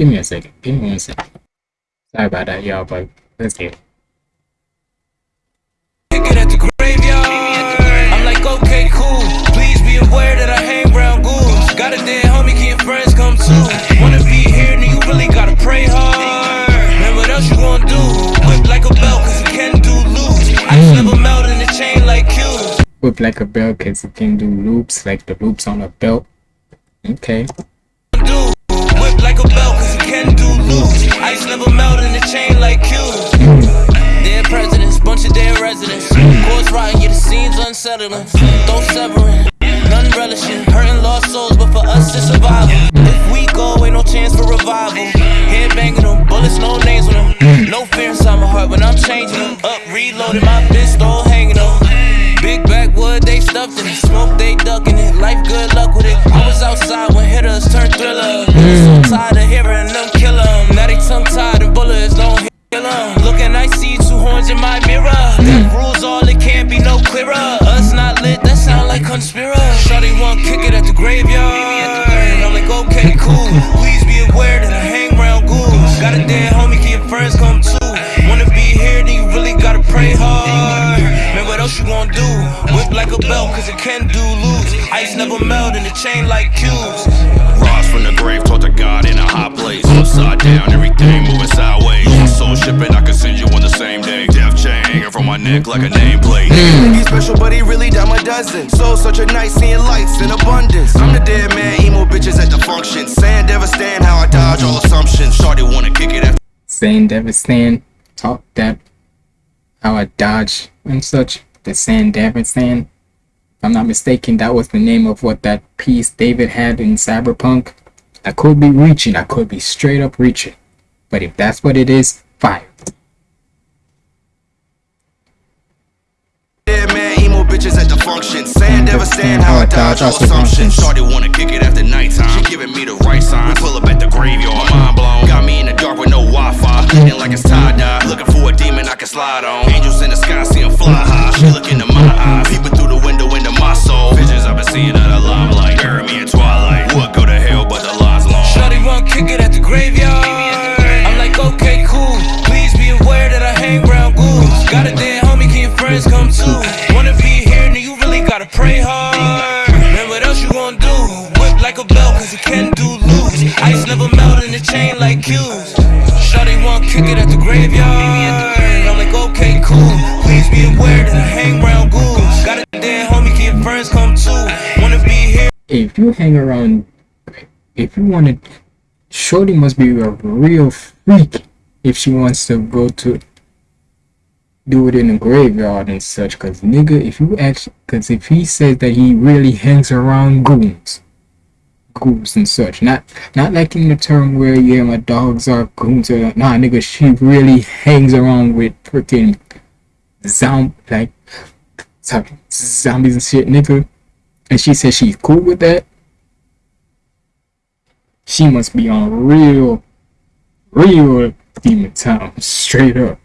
S1: Give me a second. Give me one second. Sorry about that, y'all, but let's get it.
S16: kick it at the graveyard. I'm like, okay, cool. Please be aware that I hang around ghouls. Got a dead homie, can friends come too? Wanna be here, then you really gotta pray hard. Man, what else you gonna do? Whip like a belt, cause you can do loose. I just never melt in the chain like Q's.
S1: Whip like a it can do loops like the loops on a belt. Okay.
S16: Ice never melt in the chain like Q's. Dead presidents, bunch of dead residents. Courts rotting, yeah, the scenes unsettling. Throw severing, none relishing. Hurting lost souls, but for us it's survival. If we go, ain't no chance for revival. Head banging them, bullets, no names on them. No fear inside my heart when I'm changing them. Up, reloading my pistol, hanging them. Big backwood, they stuffed in it. Smoke, they ducking it. Life, good luck with it. I was outside when hitters turned thriller. So tired of hearing them in my mirror. That rules all, it can't be no clearer. Us not lit, that sound like conspiracy. Shawty want kick it at the graveyard. I'm like, okay, cool. Please be aware that I hang around ghouls. Got a dead homie, can your friends come too? Wanna be here, then you really gotta pray hard. Man, what else you gonna do? Whip like a belt, cause it can do loose. Ice never melt in the chain like cubes.
S17: Rise from the grave, taught to God in a high place. Upside down, everything moving sideways. Soul shipping, I can send you on the my neck like a nameplate. Mm.
S18: He's special, but he really dime a dozen. So such a night, seeing lights in abundance. I'm the dead man, emo bitches at the function. Saying devastate how I dodge all assumptions.
S17: Shorty wanna kick it at
S1: Sandevistan, talk that, how I dodge and such. The Sandevistan. If I'm not mistaken, that was the name of what that piece David had in Cyberpunk. I could be reaching, I could be straight up reaching. But if that's what it is, fire.
S18: Man, bitches at the function. Saying devastate how I dodge all assumptions.
S17: Shorty wanna kick it after nighttime. She giving me the right sign. Pull up at the graveyard. Mind blown. Got me in the dark with no Wi-Fi. Bleeding like it's tie dye. Looking for a demon I can slide on. Angels in the sky,
S16: pray hard. Man, what else you gonna do? Whip like a cause can do. Ice never melt in the chain like cubes. Shawty kick it at the graveyard. I'm like, okay, cool. Please be aware that I hang around ghouls. Got a dead homie, can your friends come too? Wanna be here.
S1: If you hang around, if you want to, Shorty must be a real freak if she wants to go to do it in the graveyard and such. Cause nigga, if you actually, cause if he says that he really hangs around goons, goons and such, not not like in the term where yeah my dogs are goons or nah nigga, she really hangs around with freaking zombie like zombies and shit, nigga. And she says she's cool with that. She must be on real, real demon time, straight up.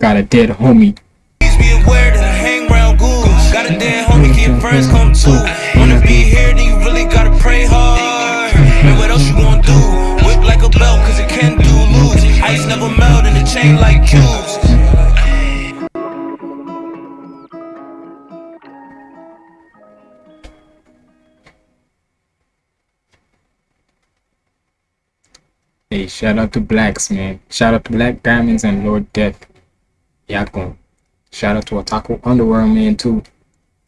S1: Got a dead homie.
S16: Please be aware that I hang around ghouls. Got a dead homie, your friends come too? Wanna be here, then you really gotta pray hard. Man, what else you gonna do? Whip like a belt, cause it can do loose. Ice never melt in the chain like cubes.
S1: Hey, shout out to Blacks, man. Shout out to Black Diamonds and Lord Death. Y'all going. Shout out to Otaku Underworld, man, too.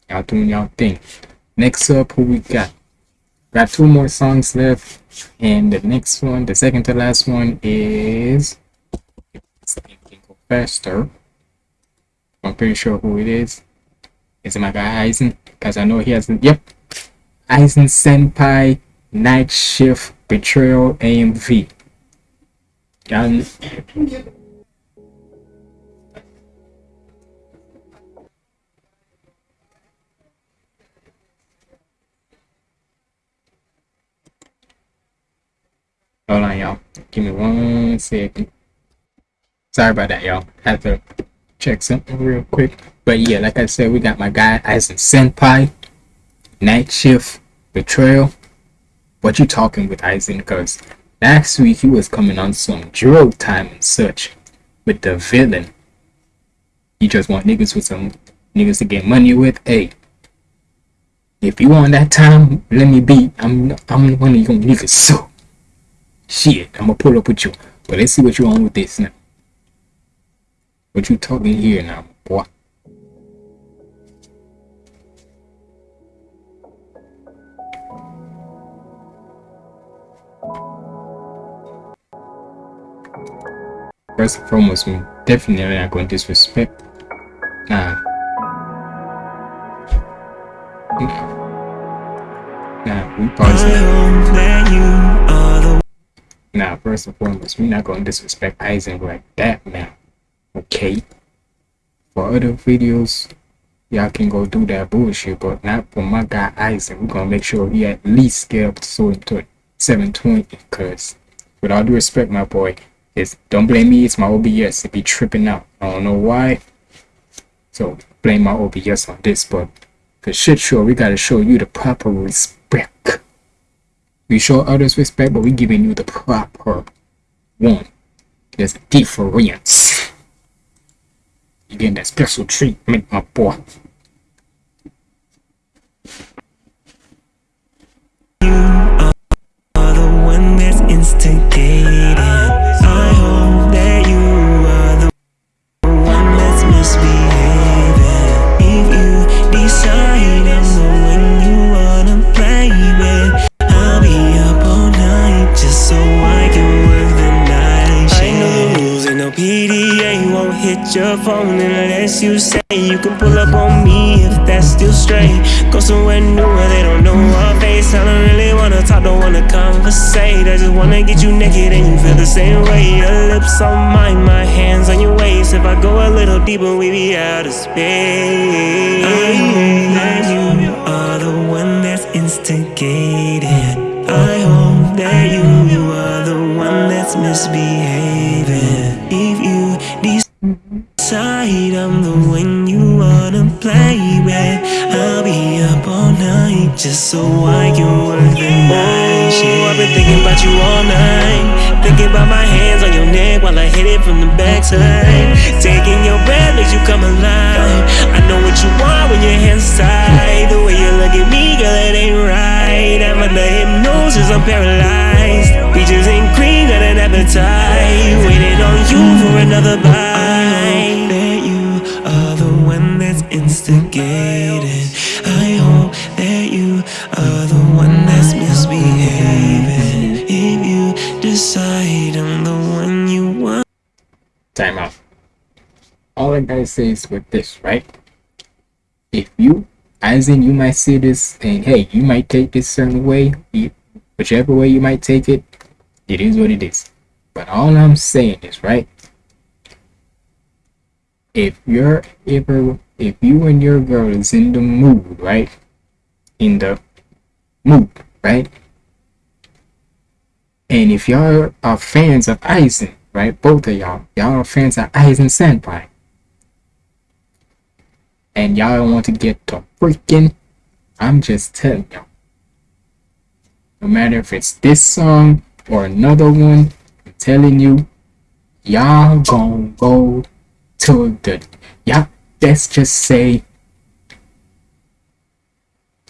S1: Y'all doing y'all thing. next up, who we got? Got two more songs left, and the next one, the second to last one, is faster. I'm pretty sure who it is. Is it my guy Eisen? Because I know he has. Yep, Eisen Senpai Night Shift Betrayal AMV. Y'all. Hold on, y'all. Give me one second. Sorry about that, y'all. Had to check something real quick. But yeah, like I said, we got my guy Eisen Senpai, Night Shift, Betrayal. What you talking with Eisen? Because last week he was coming on some drug time and such with the villain. You just want niggas with some niggas to get money with. Hey, if you want that time, let me be. I'm I'm one of your niggas. So shit, I'm gonna pull up with you. But let's see what you on with this now. What you talking here now, boy? First and foremost, we definitely not going to disrespect. Nah. Nah, we pause Now, first and foremost, we're not going to disrespect Eisen like that now. Okay? For other videos, y'all can go do that bullshit, but not for my guy Eisen. We're going to make sure he at least get up to 720, because with all due respect, my boy, it's, don't blame me, it's my OBS. It be tripping out. I don't know why. So blame my OBS on this, but for shit sure, we gotta show you the proper respect. We show others respect, but we giving you the proper one. There's difference. You getting that special treatment, my boy.
S11: are the one that's. Your phone unless you say you can pull up on me if that's still straight. Go somewhere new where they don't know our face. I don't really wanna talk, don't wanna conversate. I just wanna get you naked and you feel the same way. Your lips on mine, my hands on your waist. If I go a little deeper, we be out of space. I that you are the one that's instigated. I hope that you are the one that's misbehaving. I'm the one you wanna play with, I'll be up all night just so I can work the night shift. I've been thinking about you all night, thinking about my hands on your neck while I hit it from the backside. Taking your breath as you come alive. I know what you want when your hands tied. The way you look at me, girl, it ain't right. I'm under hypnosis, I'm paralyzed. Peaches and cream, got an appetite. Waiting on you for another bite. I hope that you are the one that's misbehaving. If you decide I'm the one you want.
S1: Time out. All I gotta say is with this, right? If you, as in you might see this and hey, you might take this certain way, whichever way you might take it, it is what it is. But all I'm saying is, right? If you're ever, if you and your girl is in the mood, right? In the mood, right? And if y'all are fans of Eisen, right? Both of y'all, y'all are fans of Eisen Senpai. And y'all want to get to freaking, I'm just telling y'all. No matter if it's this song or another one, I'm telling you, y'all gonna go to the, y'all, let's just say,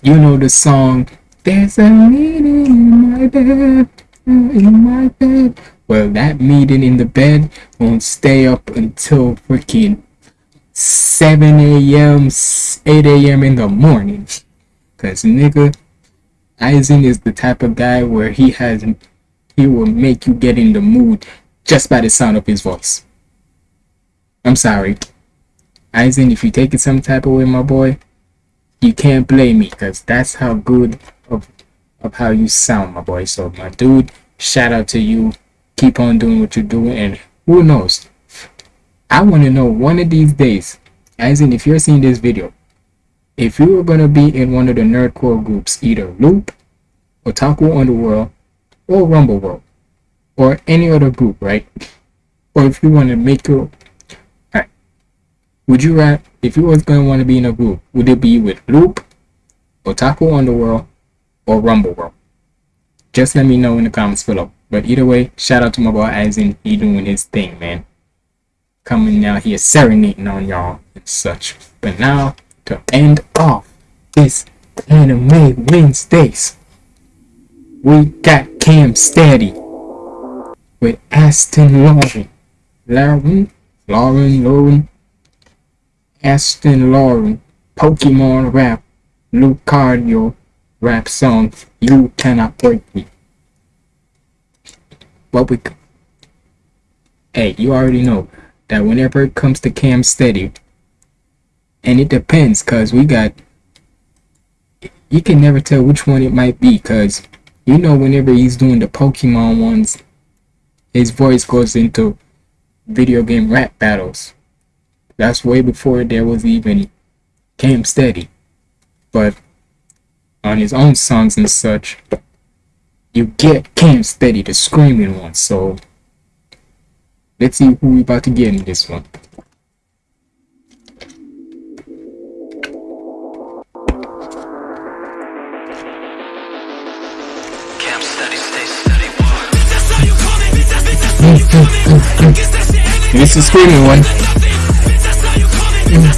S1: you know the song, there's a meeting in my bed, in my bed. Well, that meeting in the bed won't stay up until freaking 7 a.m., 8 a.m. in the morning. Cause nigga, Aizen is the type of guy where he has he will make you get in the mood just by the sound of his voice. I'm sorry. Aizen, if you take it some type of way, my boy, you can't blame me because that's how good of of how you sound, my boy. So my dude, shout out to you. Keep on doing what you're doing and who knows? I want to know one of these days, Aizen, if you're seeing this video, if you were gonna be in one of the nerdcore groups, either Loop, Otaku Underworld, or Rumble World, or any other group, right? Or if you want to make your? Would you rather, if you was gonna want to be in a group, would it be with Loop, Otaku Underworld, or Rumble World? Just let me know in the comments below. But either way, shout out to my boy Aizen, he doing his thing, man. Coming out here serenading on y'all and such. But now to end off this anime Wednesdays. We got Cam Steady with Aston Lauren. Lauren? Lauren, Lauren. Aston Lauren. Pokemon rap. Lucario rap song. You cannot break me. What we. Hey, you already know that whenever it comes to Cam Steady, and it depends because we got you can never tell which one it might be because you know whenever he's doing the pokemon ones his voice goes into video game rap battles that's way before there was even cam steady. But on his own songs and such you get cam steady the screaming one. So let's see who we about to get in this one. This is screaming one.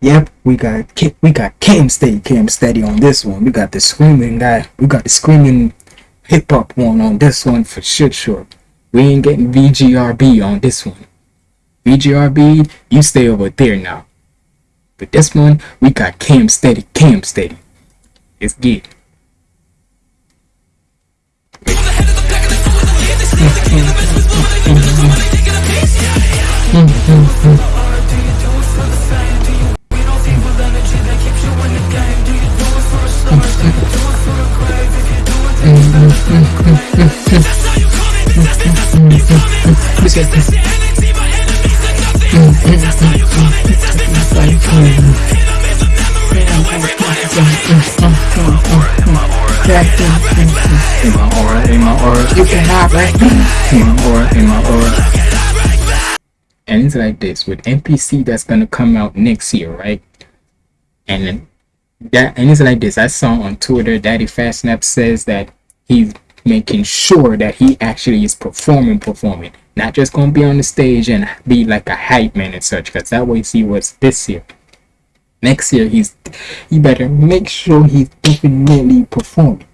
S1: Yep, we got we got Cam Steady, Cam Steady on this one. We got the screaming guy. We got the screaming hip hop one on this one for shit sure. We ain't getting VGRB on this one. VGRB, you stay over there now. But this one, we got Cam Steady, Cam Steady. And it's like this with NPC that's gonna come out next year, right? And that and it's like this. I saw on Twitter, DaddyPhatSnaps says that he's making sure that he actually is performing, performing, not just gonna be on the stage and be like a hype man and such. Because that way he was this year. Next year he's he better make sure he's definitely performing.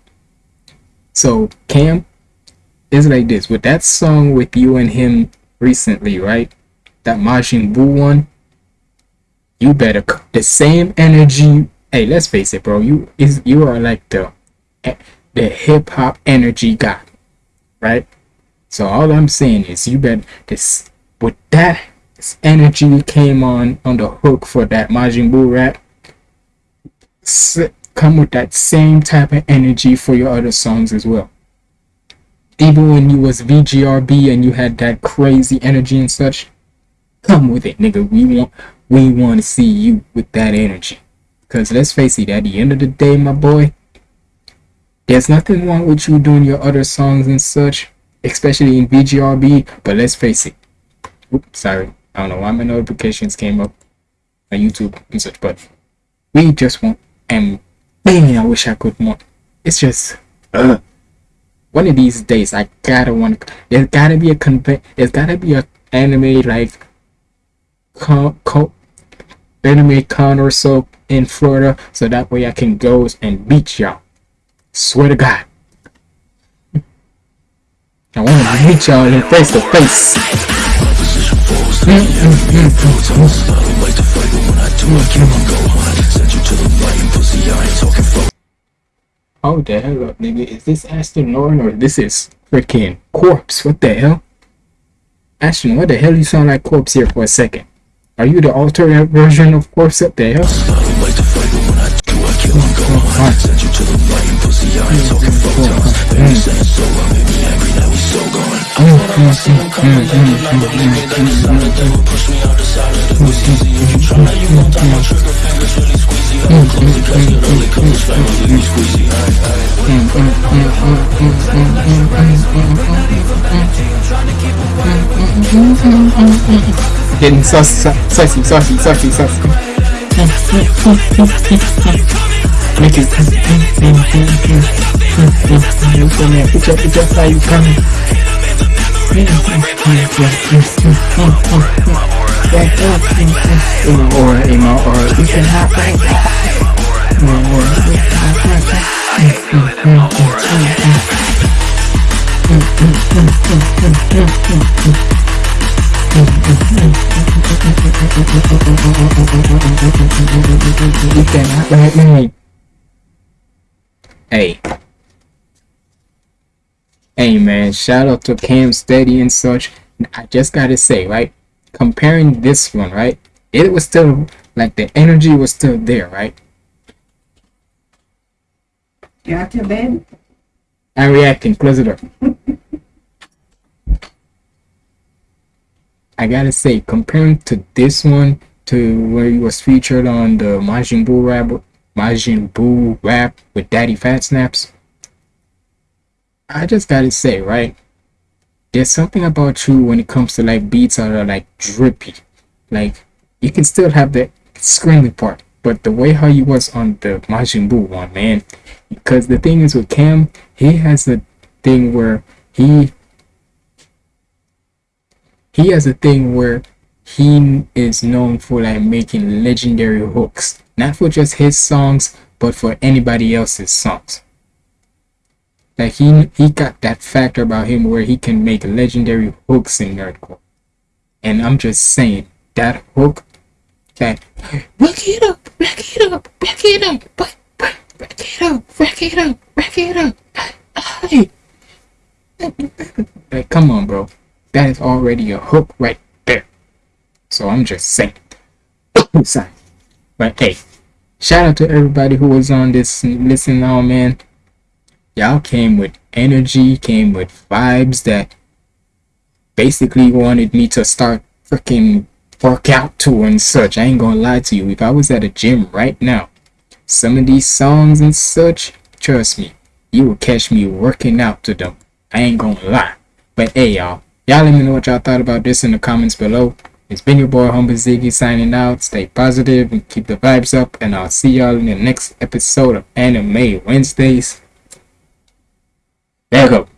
S1: So Cam is like this with that song with you and him recently, right? That Majin Buu one. You better the same energy. Hey, let's face it, bro. You is you are like the eh, the hip hop energy guy, right? So all I'm saying is you better this with that energy came on on the hook for that Majin Buu rap. Come with that same type of energy for your other songs as well. Even when you was VGRB and you had that crazy energy and such, come with it, nigga. We want we want to see you with that energy. Cause let's face it, at the end of the day, my boy, there's nothing wrong with you doing your other songs and such, especially in VGRB. But let's face it. Oops, sorry. I don't know why my notifications came up on YouTube and such, but we just want and man, I wish I could more. It's just uh one of these days I gotta want there's gotta be a conve- there's gotta be a anime like co- co- anime con or so in Florida so that way I can go and beat y'all. Swear to God. I want to meet y'all in face to face. Oh the hell up, nigga. Is this Aston Norton or this is freaking Corpse? What the hell? Ashton, what the hell you sound like Corpse here for a second? Are you the alternate version of Corpse? What the? Getting saucy, saucy, saucy, saucy, saucy. Make it. Put your, put your how you coming. Or, you know, or you can have You cannot like me. Hey. Hey man, shout out to Cam Steady and such. I just gotta say, right? Comparing this one, right? It was still like the energy was still there, right?
S15: You out your bed?
S1: I'm reacting. Close it up. I gotta say, comparing to this one, to where he was featured on the Majin Buu Majin Buu rap with DaddyPhatSnaps. I just gotta say, right? There's something about you when it comes to like beats that are like drippy. Like you can still have the screaming part, but the way how he was on the Majin Buu one, man. Because the thing is with Cam, he has a thing where he he has a thing where he is known for like making legendary hooks not for just his songs but for anybody else's songs. Like he he got that factor about him where he can make legendary hooks in nerdcore and i'm just saying that hook that back it up back it up back it up back, back, back it up back it up back it up. Hey. like come on bro. That is already a hook right there. So i'm just saying. Sorry but hey shout out to everybody who was on this listen now oh, man. Y'all came with energy came with vibes that basically wanted me to start freaking work out to and such. I ain't gonna lie to you. If i was at a gym right now some of these songs and such trust me you will catch me working out to them. I ain't gonna lie. But hey y'all y'all let me know what y'all thought about this in the comments below it's been your boy Humble Ziggy signing out. Stay positive and keep the vibes up. And I'll see y'all in the next episode of Anime Wednesdays. There you go.